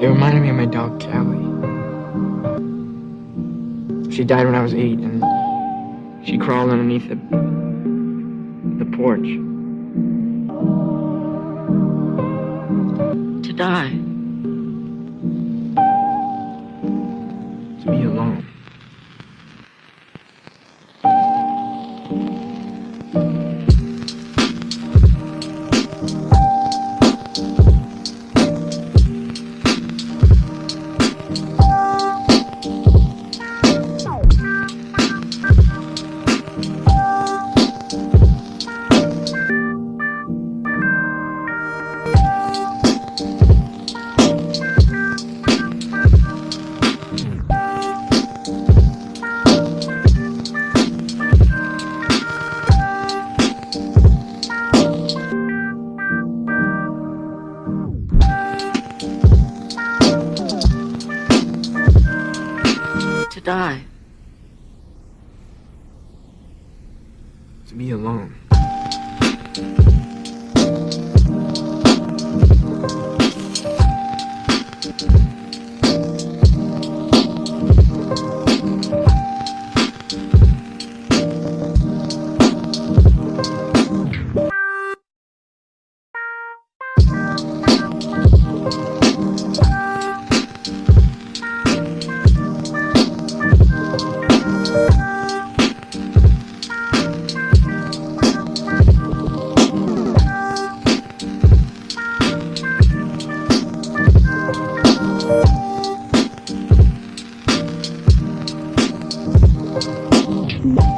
It reminded me of my dog, Callie. She died when I was eight, and she crawled underneath the, the porch. To die. To die. To be alone. Bye.